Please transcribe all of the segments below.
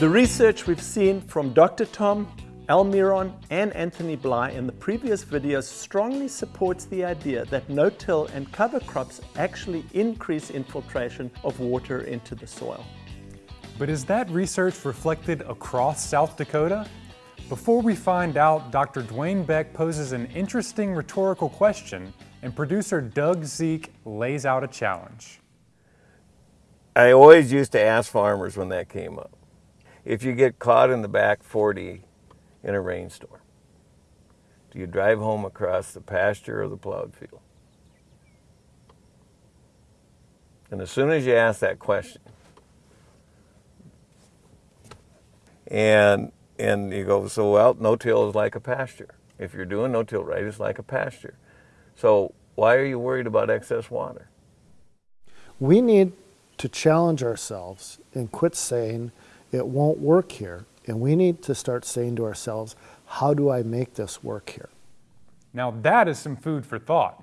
The research we've seen from Dr. Tom, Almiron and Anthony Bly in the previous videos strongly supports the idea that no-till and cover crops actually increase infiltration of water into the soil. But is that research reflected across South Dakota? Before we find out, Dr. Dwayne Beck poses an interesting rhetorical question and producer Doug Zeke lays out a challenge. I always used to ask farmers when that came up, if you get caught in the back 40 in a rainstorm, do you drive home across the pasture or the plowed field? And as soon as you ask that question, and and you go, so well, no-till is like a pasture. If you're doing no-till right, it's like a pasture. So why are you worried about excess water? We need to challenge ourselves and quit saying it won't work here. And we need to start saying to ourselves, how do I make this work here? Now that is some food for thought.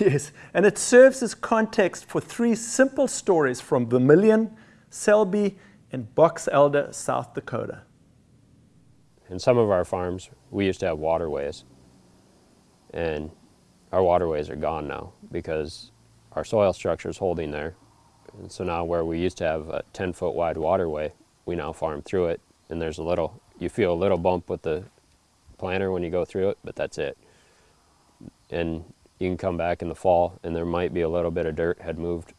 Yes, and it serves as context for three simple stories from Vermillion, Selby, and Box Elder, South Dakota. In some of our farms, we used to have waterways. And our waterways are gone now because our soil structure is holding there. And so now where we used to have a 10 foot wide waterway, we now farm through it and there's a little, you feel a little bump with the planter when you go through it, but that's it. And you can come back in the fall and there might be a little bit of dirt had moved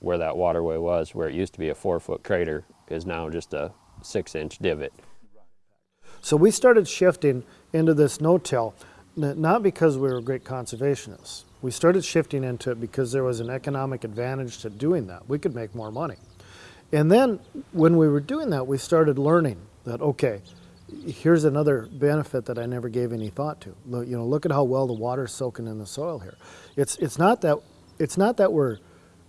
where that waterway was, where it used to be a four foot crater is now just a six inch divot. So we started shifting into this no-till not because we were great conservationists. We started shifting into it because there was an economic advantage to doing that. We could make more money. And then when we were doing that, we started learning that, okay, here's another benefit that I never gave any thought to. Look, you know, look at how well the water's soaking in the soil here. It's, it's not that, it's not that we're,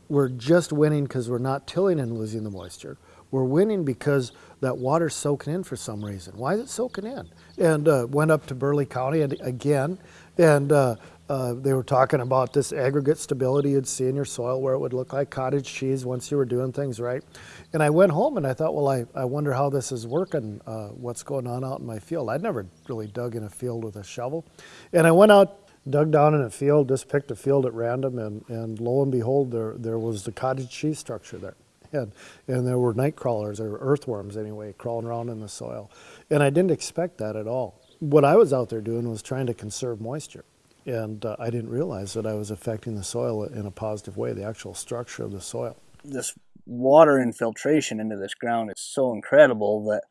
we're just winning because we're not tilling and losing the moisture. We're winning because that water's soaking in for some reason. Why is it soaking in? And uh, went up to Burleigh County and, again, and uh, uh, they were talking about this aggregate stability you'd see in your soil where it would look like cottage cheese once you were doing things right. And I went home and I thought, well, I, I wonder how this is working, uh, what's going on out in my field. I'd never really dug in a field with a shovel. And I went out, dug down in a field, just picked a field at random, and, and lo and behold, there, there was the cottage cheese structure there. And, and there were night crawlers, or earthworms anyway, crawling around in the soil. And I didn't expect that at all. What I was out there doing was trying to conserve moisture. And uh, I didn't realize that I was affecting the soil in a positive way, the actual structure of the soil. This water infiltration into this ground is so incredible that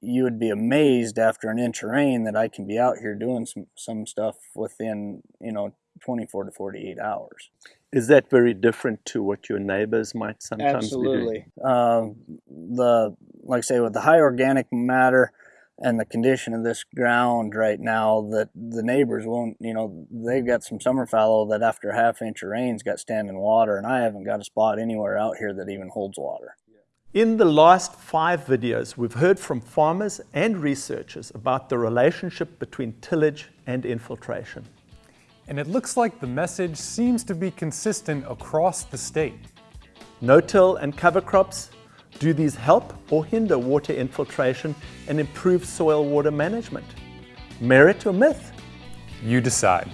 you would be amazed after an inch of rain that I can be out here doing some, some stuff within, you know, 24 to 48 hours. Is that very different to what your neighbors might sometimes Absolutely. be doing? Um, the, like I say, with the high organic matter, and the condition of this ground right now that the neighbors won't, you know, they've got some summer fallow that after a half inch of rain's got standing water, and I haven't got a spot anywhere out here that even holds water. In the last five videos, we've heard from farmers and researchers about the relationship between tillage and infiltration. And it looks like the message seems to be consistent across the state. No-till and cover crops do these help or hinder water infiltration and improve soil water management? Merit or myth? You decide.